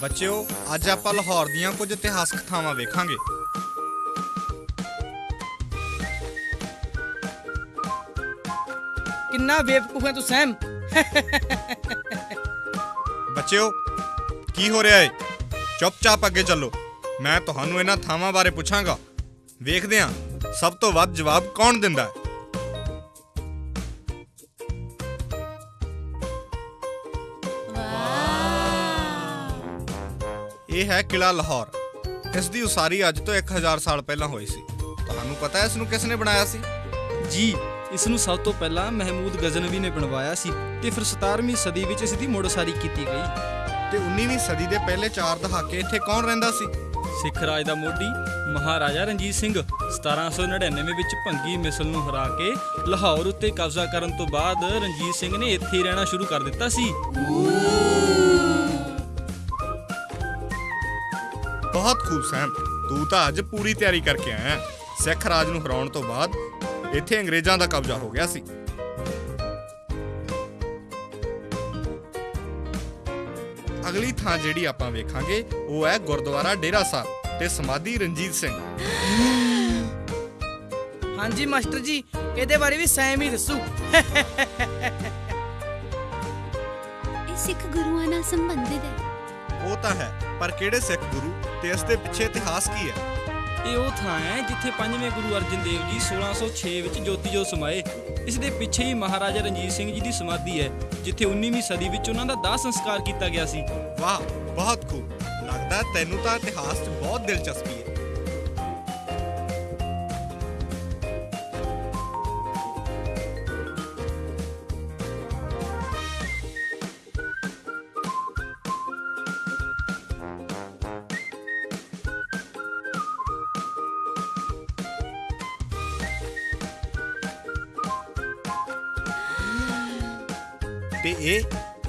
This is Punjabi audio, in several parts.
ਬੱਚਿਓ ਅੱਜ ਆਪਾਂ ਲਾਹੌਰ ਦੀਆਂ ਕੁਝ ਇਤਿਹਾਸਕ ਥਾਵਾਂ ਵੇਖਾਂਗੇ। ਕਿੰਨਾ ਬੇਵਕੂਫ ਹੈ ਤੂੰ ਸੈਮ। ਬੱਚਿਓ ਕੀ ਹੋ ਰਿਹਾ ਏ? ਚੁੱਪਚਾਪ ਅੱਗੇ ਚੱਲੋ। ਮੈਂ ਤੁਹਾਨੂੰ ਇਹਨਾਂ ਥਾਵਾਂ ਬਾਰੇ ਪੁੱਛਾਂਗਾ। ਵੇਖਦੇ ਹਾਂ ਸਭ ਤੋਂ ਵੱਧ ਜਵਾਬ ਕੌਣ ਦਿੰਦਾ ਹੈ? ਇਹ ਹੈ ਕਿਲਾ ਲਾਹੌਰ। ਇਸ ਦੀ ਉਸਾਰੀ ਅੱਜ ਤੋਂ 1000 ਸਾਲ ਪਹਿਲਾਂ ਹੋਈ ਸੀ। ਤੁਹਾਨੂੰ ਪਤਾ ਹੈ ਇਸ ਨੂੰ ਕਿਸ ਨੇ ਬਣਾਇਆ ਸੀ? ਜੀ ਇਸ ਨੂੰ ਸਭ ਤੋਂ ਪਹਿਲਾਂ ਮਹਿਮੂਦ ਗਜ਼ਨਵੀ ਨੇ ਬਣਵਾਇਆ ਸੀ ਤੇ ਫਿਰ 17ਵੀਂ ਸਦੀ ਵਿੱਚ ਇਸ ਦੀ ਮੁੜਸਾਰੀ ਕੀਤੀ ਗਈ। ਤੇ 19ਵੀਂ ਸਦੀ ਦੇ ਪਹਿਲੇ 4 ਦਹਾਕੇ ਇੱਥੇ ਕੌਣ ਰਹਿੰਦਾ ਸੀ? ਸਿੱਖ ਰਾਜ ਦਾ ਮੋਢੀ ਮਹਾਰਾਜਾ ਰਣਜੀਤ ਸਿੰਘ 1799 ਵਿੱਚ ਭੰਗੀ ਮਿਸਲ ਨੂੰ ਹਰਾ ਕੇ ਲਾਹੌਰ ਉੱਤੇ ਕਬਜ਼ਾ ਕਰਨ ਤੋਂ ਬਾਅਦ ਰਣਜੀਤ ਸਿੰਘ ਨੇ ਇੱਥੇ ਰਹਿਣਾ ਸ਼ੁਰੂ ਕਰ ਦਿੱਤਾ ਸੀ। ਬਹੁਤ ਖੂਬ ਸੈਮ ਤੂੰ ਤਾਂ ਅੱਜ ਪੂਰੀ ਤਿਆਰੀ ਕਰਕੇ ਆਇਆ ਹੈ। ਸਿੱਖ ਰਾਜ ਨੂੰ ਹਰਾਉਣ ਤੋਂ ਬਾਅਦ ਇੱਥੇ ਅੰਗਰੇਜ਼ਾਂ ਦਾ ਕਬਜ਼ਾ ਹੋ ਗਿਆ ਸੀ। ਅਗਲੀ ਥਾਂ ਜਿਹੜੀ ਆਪਾਂ ਵੇਖਾਂਗੇ ਉਹ ਹੈ ਗੁਰਦੁਆਰਾ ਡੇਰਾ ਸਾਹਿਬ ਤੇ ਸਮਾਧੀ ਰਣਜੀਤ ਸਿੰਘ। ਹਾਂਜੀ ਮਾਸਟਰ ਜੀ ਇਹਦੇ ਬਾਰੇ ਵੀ ਸੈਮ ਹੀ ਦੱਸੂ। ਇਹ ਸਿੱਖ ਗੁਰੂਆਂ ਨਾਲ ਸੰਬੰਧਿਤ ਹੈ। ਉਹ ਤਾਂ ਹੈ। ਪਰ ਕਿਹੜੇ ਸਿੱਖ ਗੁਰੂ ਤੇ ਇਸ ਦੇ ਪਿੱਛੇ ਇਤਿਹਾਸ ਕੀ ਹੈ? ਇਹ ਉਹ ਥਾਂ ਹੈ ਜਿੱਥੇ ਪੰਜਵੇਂ ਗੁਰੂ ਅਰਜਨ ਦੇਵ ਜੀ 1606 ਵਿੱਚ ਜੋਤੀ ਜੋਤ ਸਮਾਏ। ਇਸ ਦੇ ਪਿੱਛੇ ਹੀ ਮਹਾਰਾਜਾ ਰਣਜੀਤ ਸਿੰਘ ਜੀ ਦੀ ਸਮਾਧੀ ਹੈ ਜਿੱਥੇ 19ਵੀਂ ਸਦੀ ਵਿੱਚ ਉਹਨਾਂ ਦਾ ਦਾਹ ਸੰਸਕਾਰ ਕੀਤਾ ਗਿਆ ਸੀ। ਵਾਹ ਬਹੁਤ ਖੂਬ। ਲੱਗਦਾ ਤੈਨੂੰ ਤਾਂ ਇਤਿਹਾਸ 'ਚ ਬਹੁਤ ਦਿਲਚਸਪੀ ਹੈ। ਤੇ ਇਹ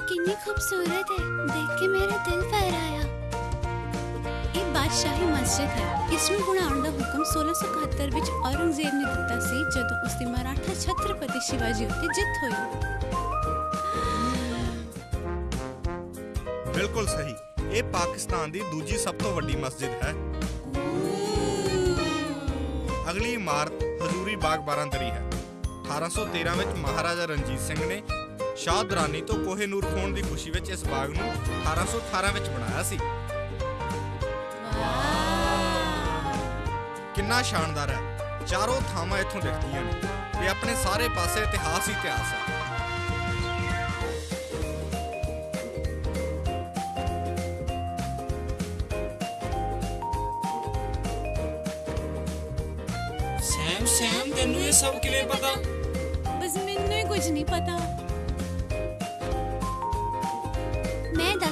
ਕਿੰਨੀ ਖੂਬਸੂਰਤ ਹੈ। ਦੇਖ ਕੇ ਮੇਰਾ ਦਿਲ ਫਹਿਰਾਇਆ। ਇਹ ਬਾਦਸ਼ਾਹੀ ਮਸਜਿਦ ਹੈ। ਇਸ ਨੂੰ ਬਣਾਉਣ ਦਾ ਹੁਕਮ 1671 ਵਿੱਚ ਔਰੰਗਜ਼ੇਬ ਨੇ ਦਿੱਤਾ ਸੀ ਜਦੋਂ ਉਸ ਦੀ ਮਰਾਠਾ ਛਤਰਪਤੀ ਸ਼ਿਵਾਜੀ ਉੱਤੇ ਜਿੱਤ ਹੋਈ। ਬਿਲਕੁਲ ਸਹੀ। ਇਹ ਪਾਕਿਸਤਾਨ ਦੀ ਦੂਜੀ ਸਭ ਤੋਂ ਵੱਡੀ ਮਸਜਿਦ ਹੈ। ਅਗਲੀ ਇਮਾਰਤ ਹਜ਼ੂਰੀ ਬਾਗ ਬਾਰਾਂਦਰੀ ਹੈ। 1813 ਵਿੱਚ ਮਹਾਰਾਜਾ ਰਣਜੀਤ ਸਿੰਘ ਨੇ ਸ਼ਾਹ ਦਰਾਨੀ ਤੋਂ ਕੋਹੇ ਨੂਰ ਖੋਣ ਦੀ ਖੁਸ਼ੀ ਵਿੱਚ ਇਸ ਬਾਗ ਨੂੰ 1818 ਵਿੱਚ ਬਣਾਇਆ ਸੀ। ਕਿੰਨਾ ਸ਼ਾਨਦਾਰ ਹੈ। ਚਾਰੋਂ ਥਾਵਾਂ ਇੱਥੋਂ ਦਿਖਦੀਆਂ ਨੇ ਤੇ ਆਪਣੇ ਸਾਰੇ ਪਾਸੇ ਇਤਿਹਾਸ ਹੀ ਇਤਿਹਾਸ ਹੈ। ਸੈਮ ਸੈਮ ਤੈਨੂੰ ਇਹ ਸਭ ਕਿਵੇਂ ਪਤਾ? ਬਸ ਮੈਨੂੰ ਹੀ ਕੁਝ ਨਹੀਂ ਪਤਾ।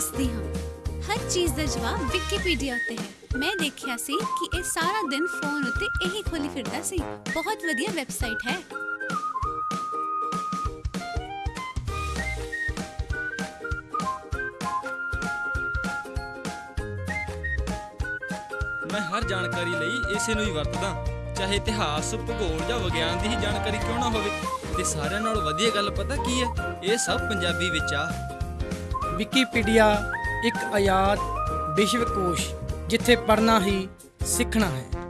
ਦੱਸਦੀ ਹਾਂ। ਹਰ ਚੀਜ਼ ਦਾ ਜਵਾਬ ਵਿਕੀਪੀਡੀਆ ਉੱਤੇ ਹੈ। ਮੈਂ ਦੇਖਿਆ ਸੀ ਕਿ ਇਹ ਸਾਰਾ ਦਿਨ ਫੋਨ ਉੱਤੇ ਇਹੀ ਖੋਲੀ ਫਿਰਦਾ ਸੀ। ਬਹੁਤ ਵਧੀਆ ਵੈਬਸਾਈਟ ਹੈ। ਮੈਂ ਹਰ ਜਾਣਕਾਰੀ ਲਈ ਇਸੇ ਨੂੰ ਹੀ ਵਰਤਦਾ। ਚਾਹੇ ਇਤਿਹਾਸ, ਭੂਗੋਲ ਜਾਂ ਵਿਗਿਆਨ ਦੀ ਹੀ ਜਾਣਕਾਰੀ ਕਿਉਂ ਨਾ ਹੋਵੇ। ਤੇ ਸਾਰਿਆਂ ਨਾਲੋਂ ਵਧੀਆ ਗੱਲ ਪਤਾ ਕੀ ਹੈ? ਇਹ ਸਭ ਪੰਜਾਬੀ ਵਿੱਚ ਆ। ਵਿਕੀਪੀਡੀਆ ਇੱਕ ਆਜ਼ਾਦ ਵਿਸ਼ਵਕੋਸ਼ ਜਿੱਥੇ ਪੜ੍ਹਨਾ ਹੀ ਸਿੱਖਣਾ ਹੈ।